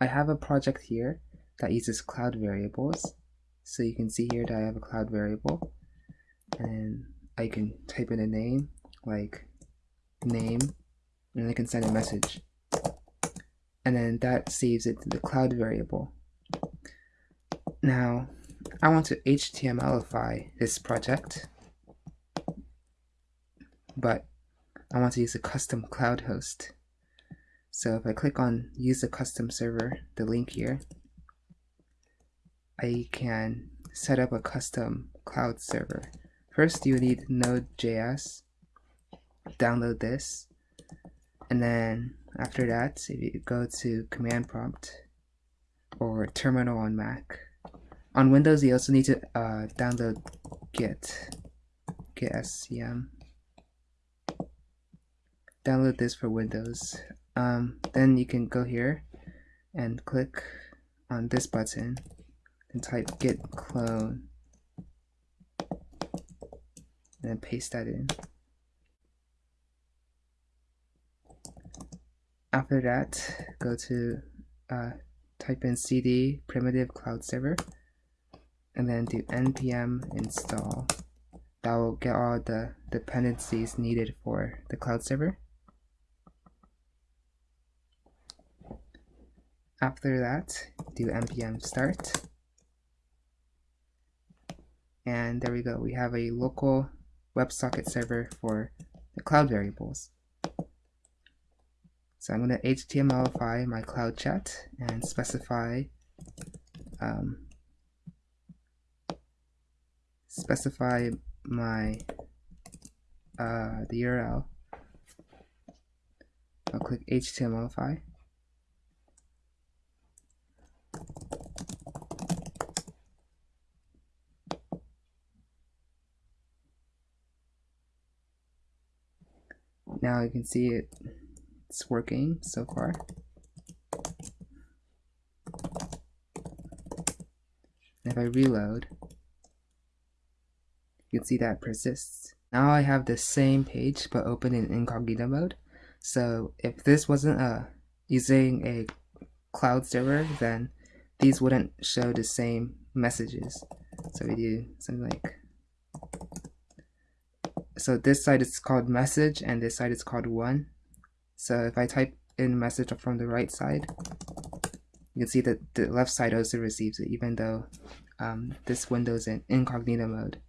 I have a project here that uses cloud variables. So you can see here that I have a cloud variable and I can type in a name like name and I can send a message. And then that saves it to the cloud variable. Now, I want to HTMLify this project, but I want to use a custom cloud host. So if I click on use a custom server, the link here, I can set up a custom cloud server. First you need Node.js, download this, and then after that if you go to command prompt or terminal on Mac, on Windows you also need to uh, download Git, Git SCM. Download this for Windows. Um, then you can go here and click on this button and type git clone and then paste that in. After that, go to uh, type in cd primitive cloud server and then do npm install. That will get all the dependencies needed for the cloud server. After that, do npm start. And there we go. We have a local WebSocket server for the cloud variables. So I'm going to HTMLify my cloud chat and specify um, specify my uh, the URL I'll click HTMLify now you can see it. It's working so far. If I reload you can see that persists. Now I have the same page but open in incognito mode. So if this wasn't uh, using a cloud server then these wouldn't show the same messages. So we do something like so this side is called message and this side is called one. So if I type in message from the right side you can see that the left side also receives it even though um, this window is in incognito mode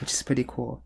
which is pretty cool